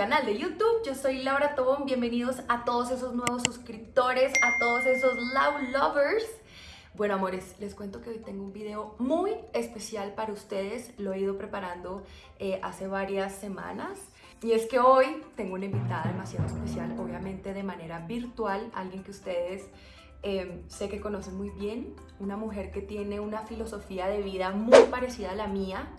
canal de YouTube. Yo soy Laura Tobón. Bienvenidos a todos esos nuevos suscriptores, a todos esos Love Lovers. Bueno, amores, les cuento que hoy tengo un video muy especial para ustedes. Lo he ido preparando eh, hace varias semanas. Y es que hoy tengo una invitada demasiado especial, obviamente de manera virtual, alguien que ustedes eh, sé que conocen muy bien, una mujer que tiene una filosofía de vida muy parecida a la mía.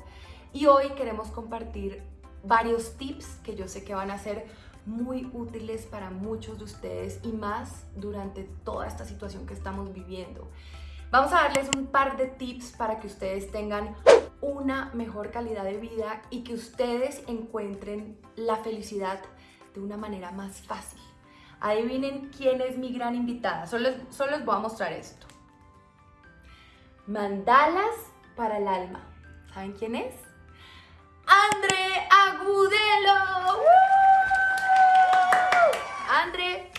Y hoy queremos compartir varios tips que yo sé que van a ser muy útiles para muchos de ustedes y más durante toda esta situación que estamos viviendo. Vamos a darles un par de tips para que ustedes tengan una mejor calidad de vida y que ustedes encuentren la felicidad de una manera más fácil. Adivinen quién es mi gran invitada. Solo, solo les voy a mostrar esto. Mandalas para el alma. ¿Saben quién es? Andre Agudelo. Andre.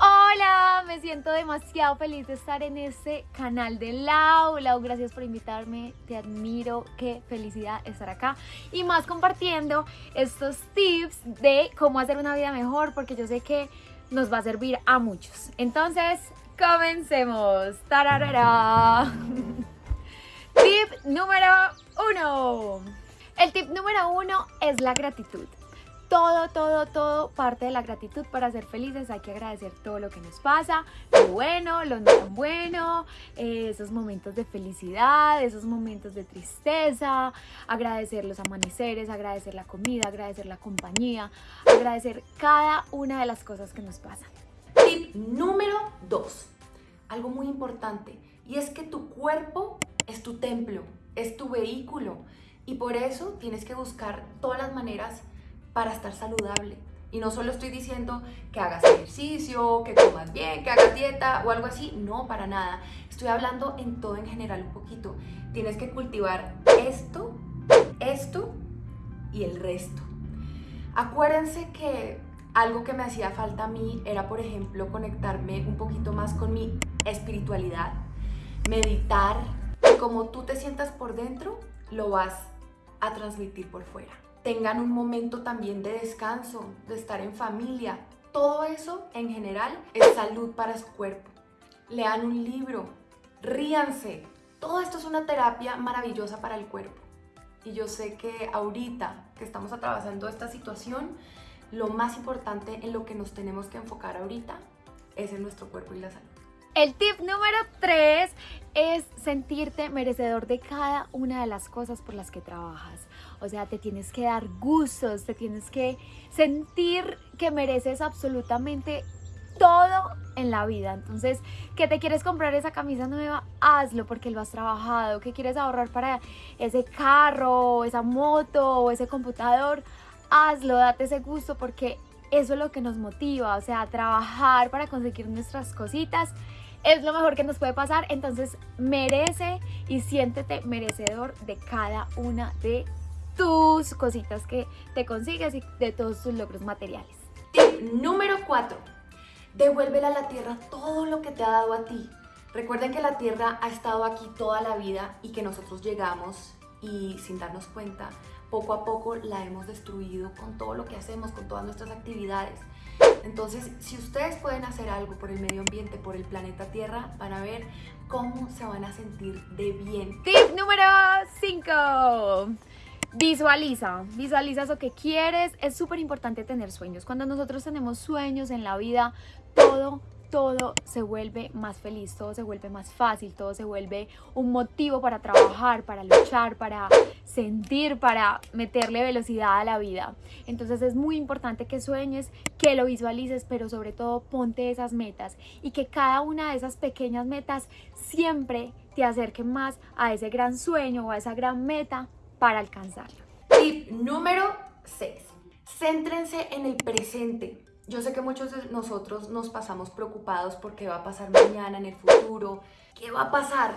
Hola, me siento demasiado feliz de estar en este canal de Lau. Lau, gracias por invitarme, te admiro, qué felicidad estar acá. Y más compartiendo estos tips de cómo hacer una vida mejor, porque yo sé que nos va a servir a muchos. Entonces, comencemos. ¡Tararara! Tip número uno. El tip número uno es la gratitud. Todo, todo, todo parte de la gratitud para ser felices. Hay que agradecer todo lo que nos pasa, lo bueno, lo no tan bueno, eh, esos momentos de felicidad, esos momentos de tristeza, agradecer los amaneceres, agradecer la comida, agradecer la compañía, agradecer cada una de las cosas que nos pasan. Tip número dos, algo muy importante, y es que tu cuerpo es tu templo, es tu vehículo y por eso tienes que buscar todas las maneras para estar saludable. Y no solo estoy diciendo que hagas ejercicio, que comas bien, que hagas dieta o algo así, no, para nada. Estoy hablando en todo en general un poquito. Tienes que cultivar esto, esto y el resto. Acuérdense que algo que me hacía falta a mí era, por ejemplo, conectarme un poquito más con mi espiritualidad, meditar. Como tú te sientas por dentro, lo vas transmitir por fuera. Tengan un momento también de descanso, de estar en familia. Todo eso en general es salud para su cuerpo. Lean un libro, ríanse. Todo esto es una terapia maravillosa para el cuerpo. Y yo sé que ahorita que estamos atravesando esta situación, lo más importante en lo que nos tenemos que enfocar ahorita es en nuestro cuerpo y la salud. El tip número 3 es sentirte merecedor de cada una de las cosas por las que trabajas. O sea, te tienes que dar gustos, te tienes que sentir que mereces absolutamente todo en la vida. Entonces, que te quieres comprar esa camisa nueva, hazlo porque lo has trabajado. Que quieres ahorrar para ese carro, esa moto o ese computador, hazlo, date ese gusto porque eso es lo que nos motiva. O sea, trabajar para conseguir nuestras cositas es lo mejor que nos puede pasar, entonces merece y siéntete merecedor de cada una de tus cositas que te consigues y de todos tus logros materiales. Tip número 4. Devuélvele a la tierra todo lo que te ha dado a ti. Recuerden que la tierra ha estado aquí toda la vida y que nosotros llegamos y sin darnos cuenta, poco a poco la hemos destruido con todo lo que hacemos, con todas nuestras actividades. Entonces, si ustedes pueden hacer algo por el medio ambiente, por el planeta Tierra, van a ver cómo se van a sentir de bien. Tip número 5. Visualiza, visualiza eso que quieres. Es súper importante tener sueños. Cuando nosotros tenemos sueños en la vida, todo todo se vuelve más feliz, todo se vuelve más fácil, todo se vuelve un motivo para trabajar, para luchar, para sentir, para meterle velocidad a la vida. Entonces es muy importante que sueñes, que lo visualices, pero sobre todo ponte esas metas y que cada una de esas pequeñas metas siempre te acerque más a ese gran sueño o a esa gran meta para alcanzarlo. Tip número 6. Céntrense en el presente. Yo sé que muchos de nosotros nos pasamos preocupados por qué va a pasar mañana, en el futuro, qué va a pasar.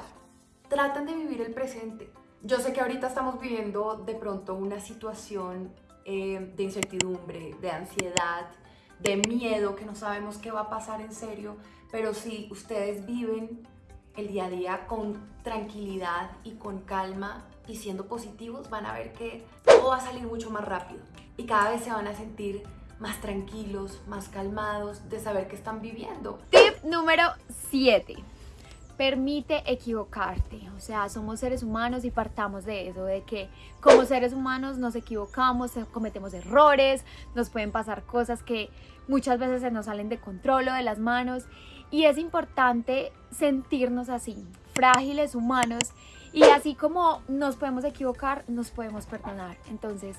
Traten de vivir el presente. Yo sé que ahorita estamos viviendo de pronto una situación eh, de incertidumbre, de ansiedad, de miedo, que no sabemos qué va a pasar en serio, pero si ustedes viven el día a día con tranquilidad y con calma y siendo positivos, van a ver que todo va a salir mucho más rápido. y cada vez se van a sentir más tranquilos, más calmados de saber que están viviendo. Tip número 7 permite equivocarte. O sea, somos seres humanos y partamos de eso, de que como seres humanos nos equivocamos, eh, cometemos errores, nos pueden pasar cosas que muchas veces se nos salen de control o de las manos. Y es importante sentirnos así, frágiles, humanos. Y así como nos podemos equivocar, nos podemos perdonar. Entonces,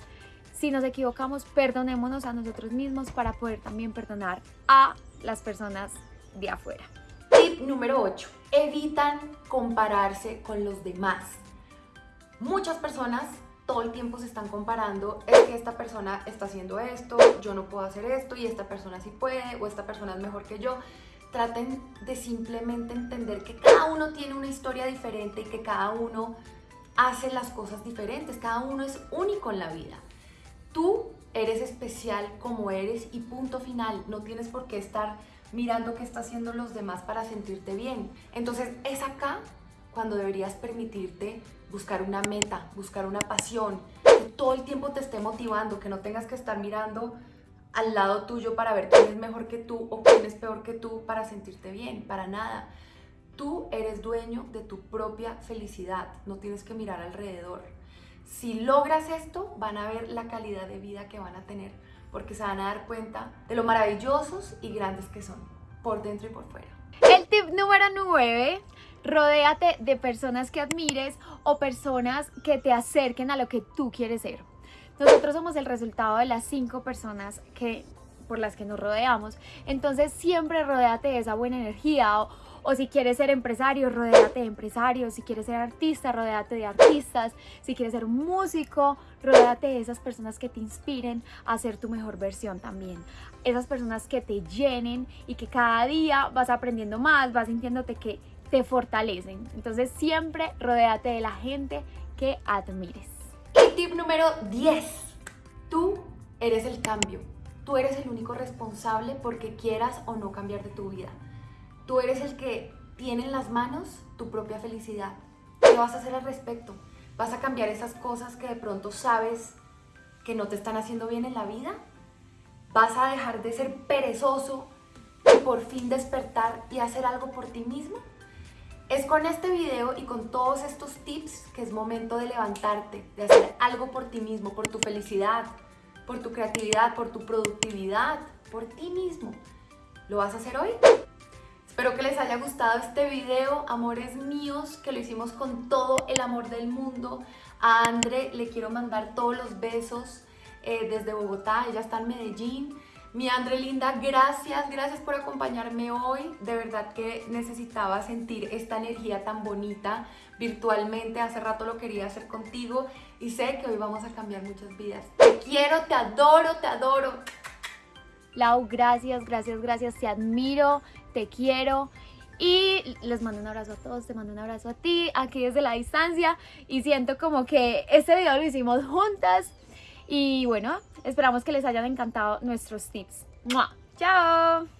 si nos equivocamos, perdonémonos a nosotros mismos para poder también perdonar a las personas de afuera. Tip número 8. Evitan compararse con los demás. Muchas personas todo el tiempo se están comparando, es que esta persona está haciendo esto, yo no puedo hacer esto y esta persona sí puede o esta persona es mejor que yo. Traten de simplemente entender que cada uno tiene una historia diferente y que cada uno hace las cosas diferentes, cada uno es único en la vida. Tú eres especial como eres y punto final, no tienes por qué estar mirando qué están haciendo los demás para sentirte bien. Entonces es acá cuando deberías permitirte buscar una meta, buscar una pasión, que todo el tiempo te esté motivando, que no tengas que estar mirando al lado tuyo para ver quién es mejor que tú o quién es peor que tú para sentirte bien, para nada. Tú eres dueño de tu propia felicidad, no tienes que mirar alrededor. Si logras esto, van a ver la calidad de vida que van a tener porque se van a dar cuenta de lo maravillosos y grandes que son, por dentro y por fuera. El tip número 9, rodéate de personas que admires o personas que te acerquen a lo que tú quieres ser. Nosotros somos el resultado de las cinco personas que por las que nos rodeamos. Entonces siempre rodéate de esa buena energía o, o si quieres ser empresario, rodéate de empresarios. Si quieres ser artista, rodéate de artistas. Si quieres ser músico, rodéate de esas personas que te inspiren a ser tu mejor versión también. Esas personas que te llenen y que cada día vas aprendiendo más, vas sintiéndote que te fortalecen. Entonces siempre rodéate de la gente que admires. Y tip número 10. Tú eres el cambio. Tú eres el único responsable porque quieras o no cambiar de tu vida. Tú eres el que tiene en las manos tu propia felicidad. ¿Qué vas a hacer al respecto? ¿Vas a cambiar esas cosas que de pronto sabes que no te están haciendo bien en la vida? ¿Vas a dejar de ser perezoso y por fin despertar y hacer algo por ti mismo? Es con este video y con todos estos tips que es momento de levantarte, de hacer algo por ti mismo, por tu felicidad, por tu creatividad, por tu productividad, por ti mismo. ¿Lo vas a hacer hoy? Espero que les haya gustado este video, amores míos, que lo hicimos con todo el amor del mundo. A Andre le quiero mandar todos los besos eh, desde Bogotá, ella está en Medellín. Mi Andre linda, gracias, gracias por acompañarme hoy. De verdad que necesitaba sentir esta energía tan bonita virtualmente. Hace rato lo quería hacer contigo y sé que hoy vamos a cambiar muchas vidas. Te quiero, te adoro, te adoro. Lau, gracias, gracias, gracias. Te admiro, te quiero. Y les mando un abrazo a todos, te mando un abrazo a ti, aquí desde la distancia. Y siento como que este video lo hicimos juntas. Y bueno, esperamos que les hayan encantado nuestros tips. ¡Chao!